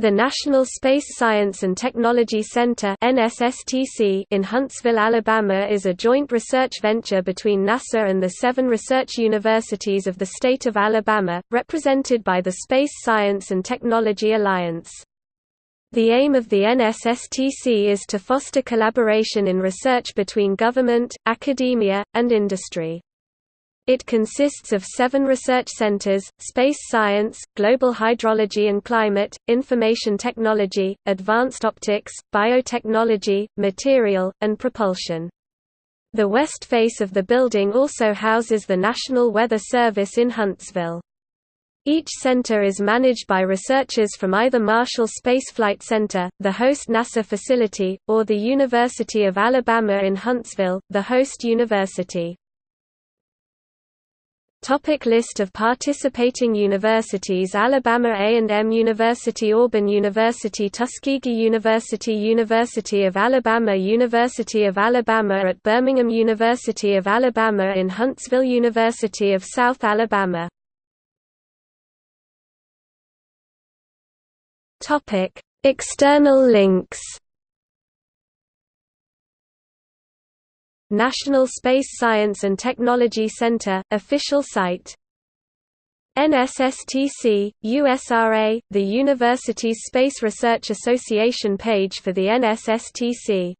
The National Space Science and Technology Center in Huntsville, Alabama is a joint research venture between NASA and the seven research universities of the state of Alabama, represented by the Space Science and Technology Alliance. The aim of the NSSTC is to foster collaboration in research between government, academia, and industry. It consists of seven research centers, space science, global hydrology and climate, information technology, advanced optics, biotechnology, material, and propulsion. The west face of the building also houses the National Weather Service in Huntsville. Each center is managed by researchers from either Marshall Space Flight Center, the host NASA facility, or the University of Alabama in Huntsville, the host university. Topic list of participating universities Alabama A&M University Auburn University Tuskegee University University of Alabama University of Alabama at Birmingham University of Alabama in Huntsville University of South Alabama. Topic External links National Space Science and Technology Center, official site. NSSTC, USRA, the Universities Space Research Association page for the NSSTC